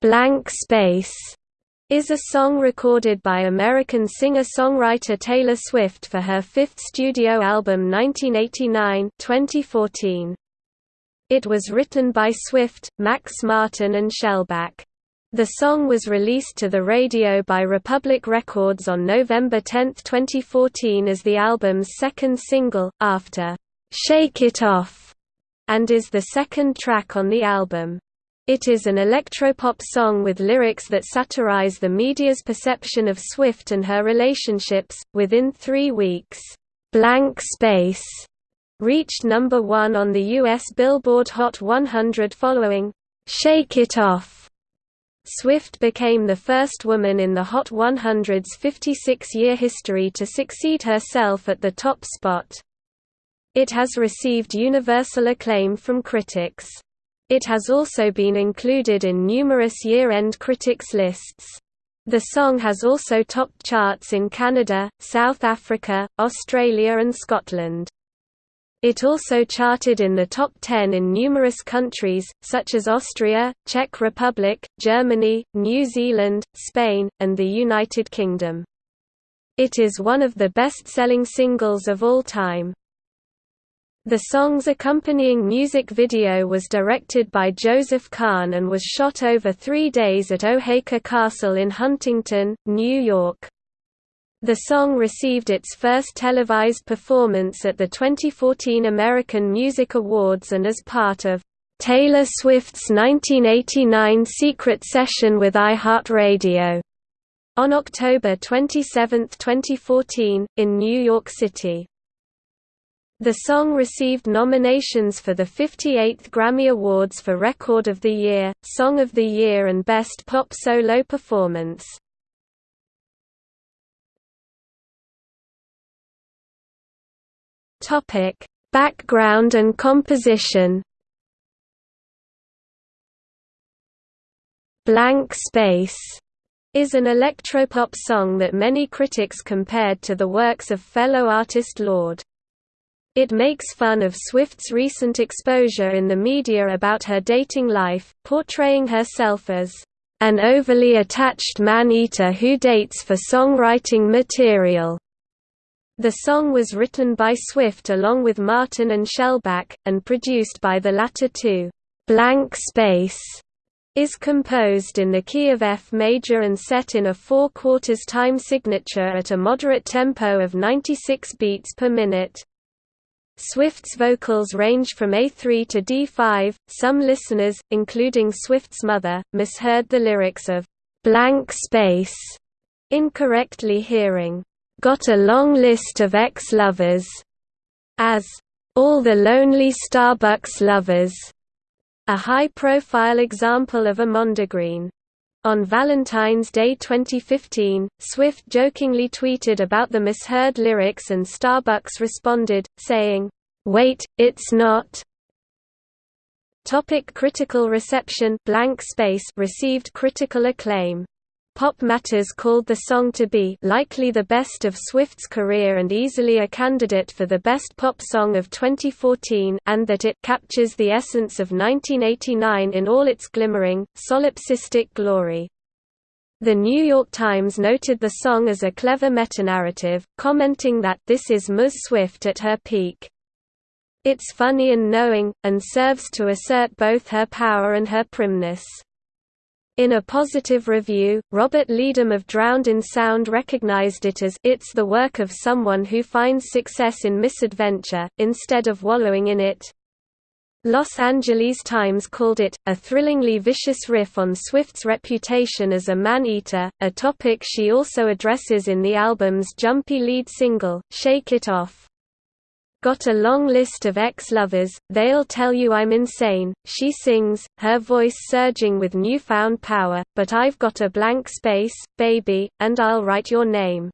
Blank Space is a song recorded by American singer-songwriter Taylor Swift for her fifth studio album 1989-2014. It was written by Swift, Max Martin and Shellback. The song was released to the radio by Republic Records on November 10, 2014 as the album's second single, after "'Shake It Off' and is the second track on the album. It is an electropop song with lyrics that satirize the media's perception of Swift and her relationships. Within three weeks, Blank Space reached number one on the U.S. Billboard Hot 100 following Shake It Off. Swift became the first woman in the Hot 100's 56-year history to succeed herself at the top spot. It has received universal acclaim from critics. It has also been included in numerous year-end critics lists. The song has also topped charts in Canada, South Africa, Australia and Scotland. It also charted in the top 10 in numerous countries, such as Austria, Czech Republic, Germany, New Zealand, Spain, and the United Kingdom. It is one of the best-selling singles of all time. The song's accompanying music video was directed by Joseph Kahn and was shot over three days at Oheka Castle in Huntington, New York. The song received its first televised performance at the 2014 American Music Awards and as part of Taylor Swift's 1989 secret session with iHeartRadio on October 27, 2014, in New York City. The song received nominations for the 58th Grammy Awards for Record of the Year, Song of the Year and Best Pop Solo Performance. Background and composition. Blank Space is an electropop song that many critics compared to the works of fellow artist Lorde. It makes fun of Swift's recent exposure in the media about her dating life, portraying herself as an overly attached man-eater who dates for songwriting material. The song was written by Swift along with Martin and Shellback, and produced by the latter two. Blank Space is composed in the key of F major and set in a four-quarters time signature at a moderate tempo of 96 beats per minute. Swift's vocals range from A3 to D5. Some listeners, including Swift's mother, misheard the lyrics of Blank Space, incorrectly hearing, Got a long list of ex-lovers, as All the Lonely Starbucks Lovers, a high-profile example of a mondegreen. On Valentine's Day 2015, Swift jokingly tweeted about the misheard lyrics and Starbucks responded, saying, "'Wait, it's not' Topic critical reception Blank Space received critical acclaim. Pop Matters called the song to be likely the best of Swift's career and easily a candidate for the best pop song of 2014 and that it captures the essence of 1989 in all its glimmering, solipsistic glory. The New York Times noted the song as a clever metanarrative, commenting that this is Ms. Swift at her peak. It's funny and knowing, and serves to assert both her power and her primness. In a positive review, Robert Leedham of Drowned in Sound recognized it as it's the work of someone who finds success in misadventure, instead of wallowing in it. Los Angeles Times called it, a thrillingly vicious riff on Swift's reputation as a man-eater, a topic she also addresses in the album's jumpy lead single, Shake It Off. Got a long list of ex-lovers, they'll tell you I'm insane, she sings, her voice surging with newfound power, but I've got a blank space, baby, and I'll write your name.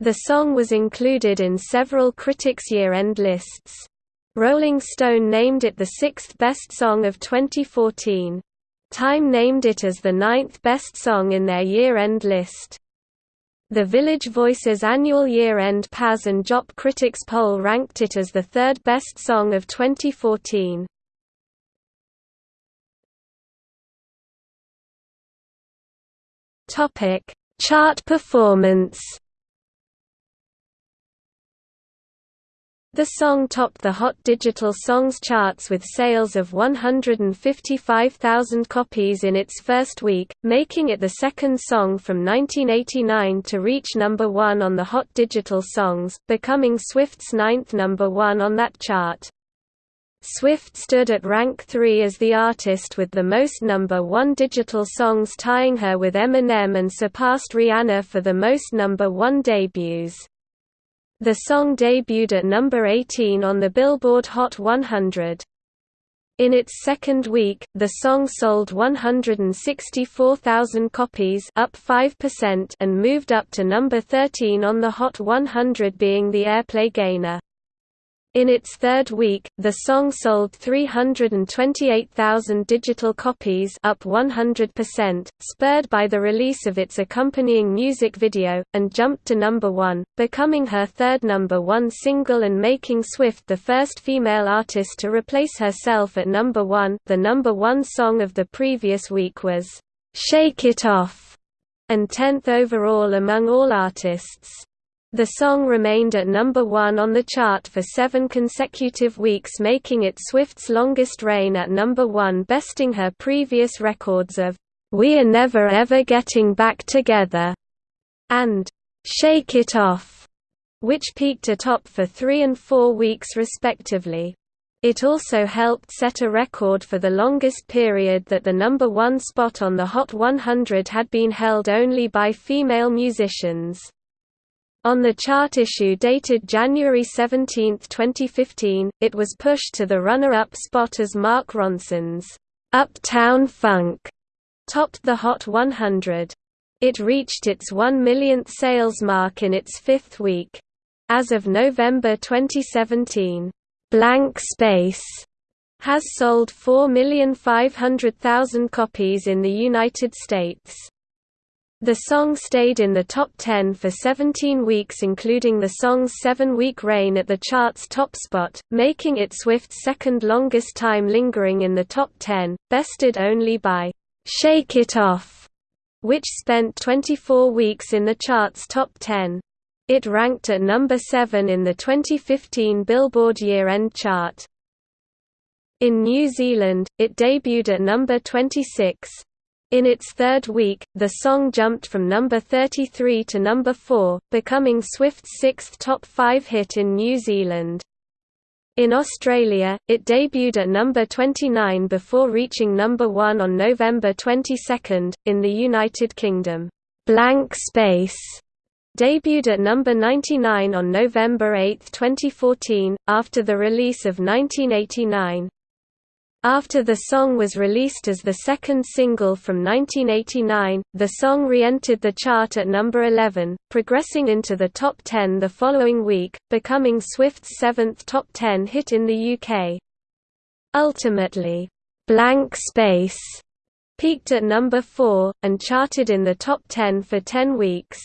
The song was included in several critics' year-end lists. Rolling Stone named it the sixth best song of 2014. Time named it as the ninth best song in their year-end list. The Village Voice's annual year-end Pazz and Jop Critics poll ranked it as the third best song of 2014. Topic: Chart performance. The song topped the Hot Digital Songs charts with sales of 155,000 copies in its first week, making it the second song from 1989 to reach number one on the Hot Digital Songs, becoming Swift's ninth number one on that chart. Swift stood at rank 3 as the artist with the most number 1 digital songs tying her with Eminem and surpassed Rihanna for the most number 1 debuts. The song debuted at number 18 on the Billboard Hot 100. In its second week, the song sold 164,000 copies up 5% and moved up to number 13 on the Hot 100 being the airplay gainer. In its third week, the song sold 328,000 digital copies up 100%, spurred by the release of its accompanying music video, and jumped to number one, becoming her third number one single and making Swift the first female artist to replace herself at number one. The number one song of the previous week was, "'Shake It Off' and 10th overall among all artists. The song remained at number one on the chart for seven consecutive weeks making it Swift's longest reign at number one besting her previous records of "'We Are Never Ever Getting Back Together' and "'Shake It Off' which peaked atop for three and four weeks respectively. It also helped set a record for the longest period that the number one spot on the Hot 100 had been held only by female musicians. On the chart issue dated January 17, 2015, it was pushed to the runner-up spot as Mark Ronson's "'Uptown Funk' topped the Hot 100. It reached its 1 millionth sales mark in its fifth week. As of November 2017, "'Blank Space' has sold 4,500,000 copies in the United States. The song stayed in the top 10 for 17 weeks including the song's seven-week reign at the chart's top spot, making it Swift's second longest time lingering in the top 10, bested only by "'Shake It Off' which spent 24 weeks in the chart's top 10. It ranked at number 7 in the 2015 Billboard year-end chart. In New Zealand, it debuted at number 26, in its third week, the song jumped from number 33 to number 4, becoming Swift's sixth top 5 hit in New Zealand. In Australia, it debuted at number 29 before reaching number 1 on November 22. In the United Kingdom, Blank Space debuted at number 99 on November 8, 2014, after the release of 1989. After the song was released as the second single from 1989, the song re-entered the chart at number 11, progressing into the top 10 the following week, becoming Swift's seventh top 10 hit in the UK. Ultimately, "'Blank Space' peaked at number 4, and charted in the top 10 for 10 weeks.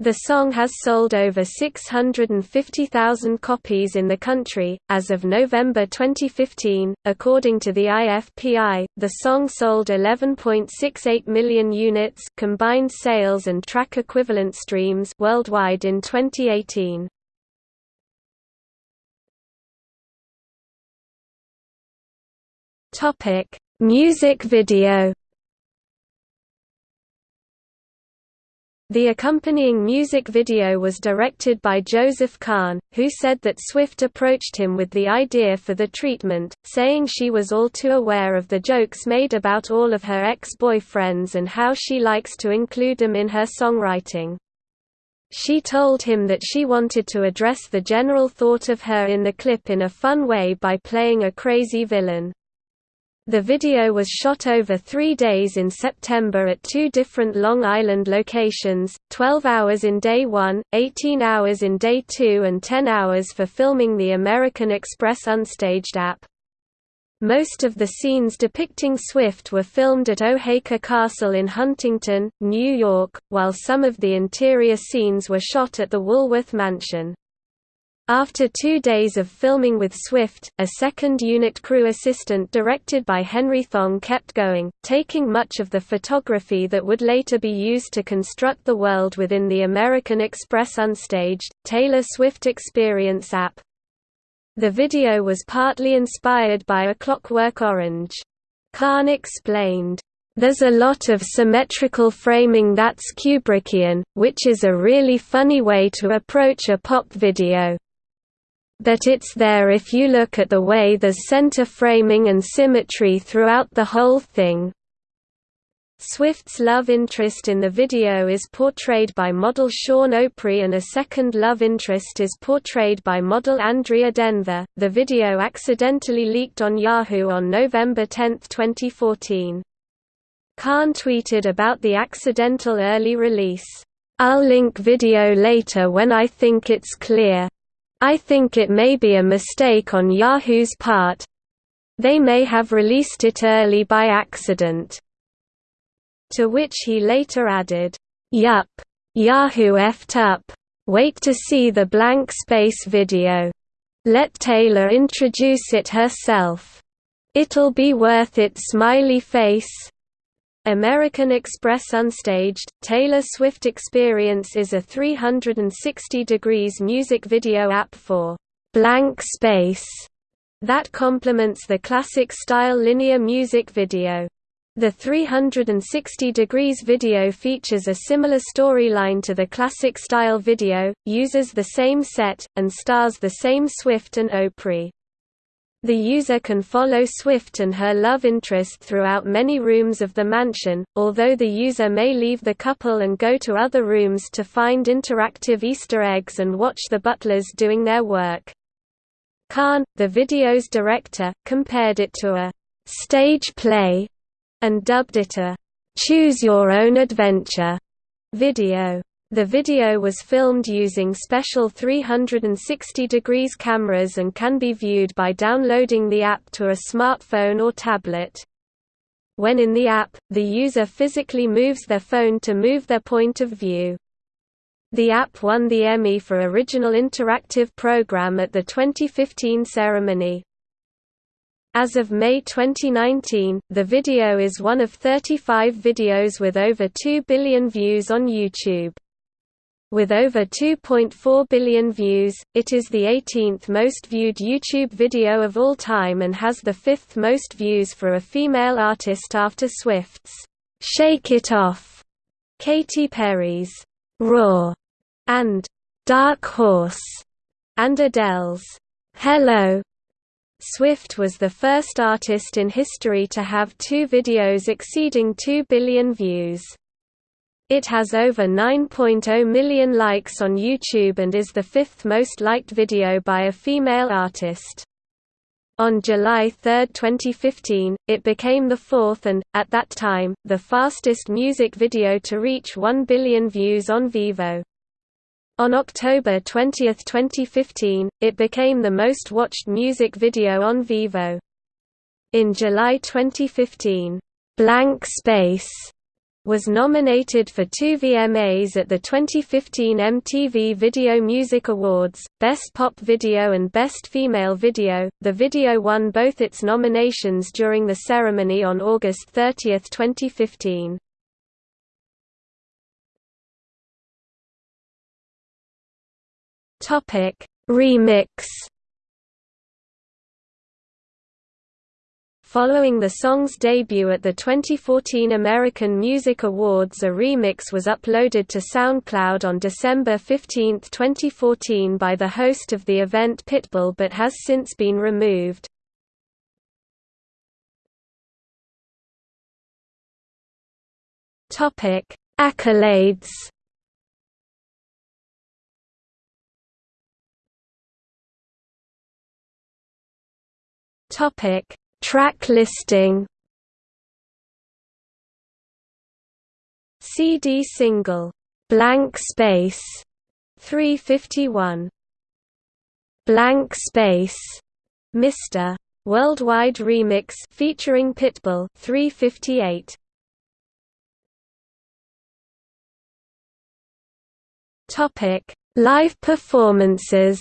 The song has sold over 650,000 copies in the country. As of November 2015, according to the IFPI, the song sold 11.68 million units combined sales and track equivalent streams worldwide in 2018. Topic: Music video The accompanying music video was directed by Joseph Kahn, who said that Swift approached him with the idea for the treatment, saying she was all too aware of the jokes made about all of her ex-boyfriends and how she likes to include them in her songwriting. She told him that she wanted to address the general thought of her in the clip in a fun way by playing a crazy villain. The video was shot over three days in September at two different Long Island locations, 12 hours in day one, 18 hours in day two and 10 hours for filming the American Express Unstaged app. Most of the scenes depicting Swift were filmed at Oheka Castle in Huntington, New York, while some of the interior scenes were shot at the Woolworth Mansion. After two days of filming with Swift, a second unit crew assistant directed by Henry Thong kept going, taking much of the photography that would later be used to construct the world within the American Express Unstaged, Taylor Swift Experience app. The video was partly inspired by A Clockwork Orange. Kahn explained, there's a lot of symmetrical framing that's Kubrickian, which is a really funny way to approach a pop video. But it's there if you look at the way there's center framing and symmetry throughout the whole thing. Swift's love interest in the video is portrayed by model Sean O'Pry and a second love interest is portrayed by model Andrea Denver. The video accidentally leaked on Yahoo on November 10, 2014. Kahn tweeted about the accidental early release, "I'll link video later when I think it's clear. I think it may be a mistake on Yahoo's part. They may have released it early by accident." To which he later added, Yup. Yahoo effed up. Wait to see the blank space video. Let Taylor introduce it herself. It'll be worth it smiley face. American Express Unstaged, Taylor Swift Experience is a 360 degrees music video app for blank space that complements the classic style linear music video. The 360 degrees video features a similar storyline to the classic style video, uses the same set, and stars the same Swift and O'Pry. The user can follow Swift and her love interest throughout many rooms of the mansion, although the user may leave the couple and go to other rooms to find interactive Easter eggs and watch the butlers doing their work. Kahn, the video's director, compared it to a stage play and dubbed it a choose your own adventure video. The video was filmed using special 360 degrees cameras and can be viewed by downloading the app to a smartphone or tablet. When in the app, the user physically moves their phone to move their point of view. The app won the Emmy for Original Interactive Program at the 2015 ceremony. As of May 2019, the video is one of 35 videos with over 2 billion views on YouTube. With over 2.4 billion views, it is the 18th most viewed YouTube video of all time and has the fifth most views for a female artist after Swift's "'Shake It Off'", Katy Perry's "'Roar' and "'Dark Horse' and Adele's "'Hello' Swift was the first artist in history to have two videos exceeding 2 billion views. It has over 9.0 million likes on YouTube and is the fifth most liked video by a female artist. On July 3, 2015, it became the fourth and, at that time, the fastest music video to reach 1 billion views on Vevo. On October 20, 2015, it became the most watched music video on Vevo. In July 2015, "'Blank Space' was nominated for two VMAs at the 2015 MTV Video Music Awards, Best Pop Video and Best Female Video. The video won both its nominations during the ceremony on August 30, 2015. Topic: Remix Following the song's debut at the 2014 American Music Awards a remix was uploaded to SoundCloud on December 15, 2014 by the host of the event Pitbull but has since been removed. Accolades Topic Track listing. CD single. Blank Space. 351 Blank Space. Mr. Worldwide Remix featuring Pitbull 358 Topic. Live performances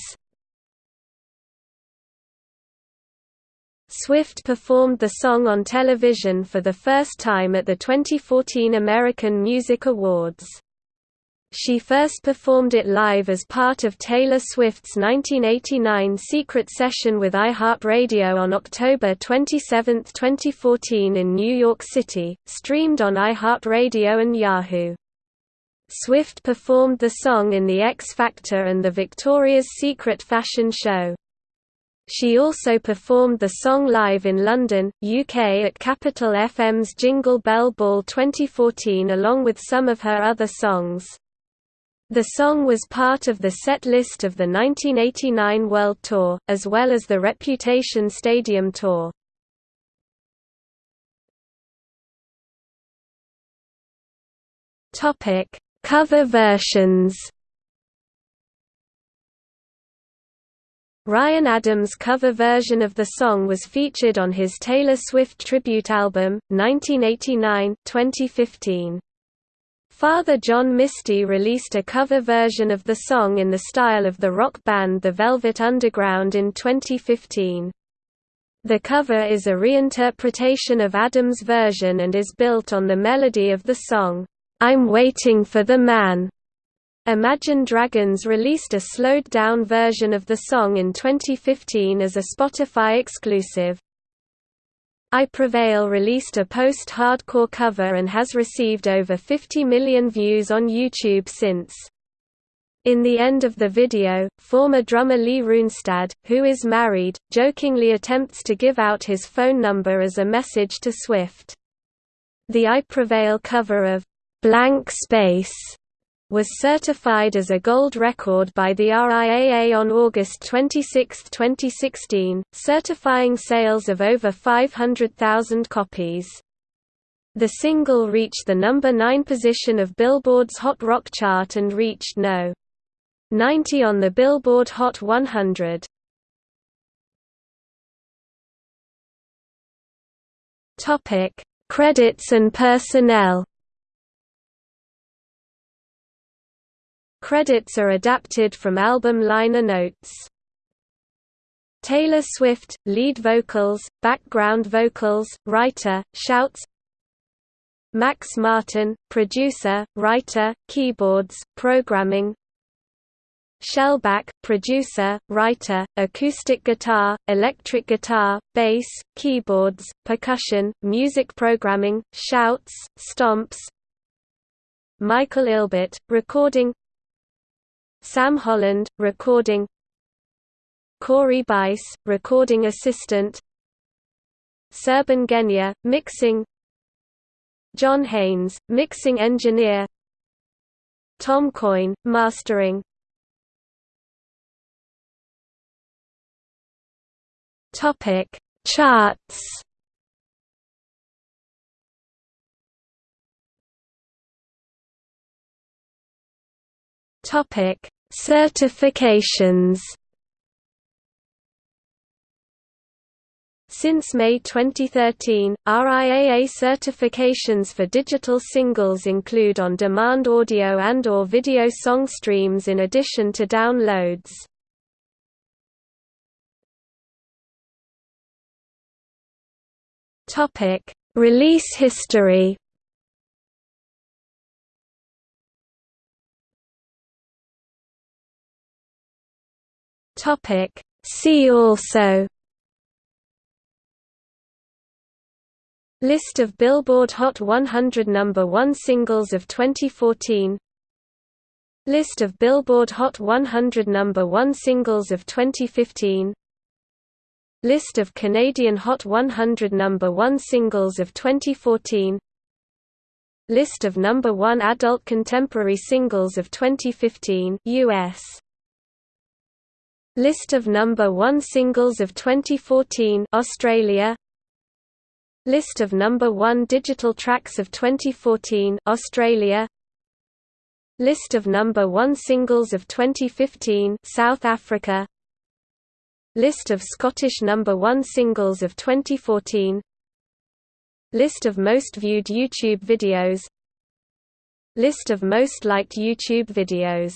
Swift performed the song on television for the first time at the 2014 American Music Awards. She first performed it live as part of Taylor Swift's 1989 secret session with iHeartRadio on October 27, 2014 in New York City, streamed on iHeartRadio and Yahoo. Swift performed the song in The X Factor and the Victoria's Secret fashion show. She also performed the song live in London, UK at Capital FM's Jingle Bell Ball 2014 along with some of her other songs. The song was part of the set list of the 1989 World Tour, as well as the Reputation Stadium Tour. Cover versions Ryan Adams' cover version of the song was featured on his Taylor Swift tribute album, 1989-2015. Father John Misty released a cover version of the song in the style of the rock band The Velvet Underground in 2015. The cover is a reinterpretation of Adams' version and is built on the melody of the song, "'I'm Waiting for the Man' Imagine Dragons released a slowed-down version of the song in 2015 as a Spotify exclusive. I Prevail released a post-hardcore cover and has received over 50 million views on YouTube since. In the end of the video, former drummer Lee Runestad, who is married, jokingly attempts to give out his phone number as a message to Swift. The I Prevail cover of Blank Space was certified as a gold record by the RIAA on August 26, 2016, certifying sales of over 500,000 copies. The single reached the number 9 position of Billboard's Hot Rock chart and reached no. 90 on the Billboard Hot 100. Topic: Credits and personnel. Credits are adapted from album liner notes. Taylor Swift, lead vocals, background vocals, writer, shouts. Max Martin, producer, writer, keyboards, programming. Shellback, producer, writer, acoustic guitar, electric guitar, bass, keyboards, percussion, music programming, shouts, stomps. Michael Ilbert, recording Sam Holland, recording. Corey Bice, recording assistant. Serban Ghenea, mixing. John Hanes, mixing engineer. Tom Coyne, mastering. Topic. Charts. Topic Certifications Since May 2013, RIAA certifications for digital singles include on-demand audio and or video song streams in addition to downloads. Release history Topic See also List of Billboard Hot 100 number 1 singles of 2014 List of Billboard Hot 100 number 1 singles of 2015 List of Canadian Hot 100 number 1 singles of 2014 List of number 1 adult contemporary singles of 2015 US List of number 1 singles of 2014 Australia. List of number 1 digital tracks of 2014 Australia. List of number 1 singles of 2015 South Africa. List of Scottish number 1 singles of 2014 List of most viewed YouTube videos. List of most liked YouTube videos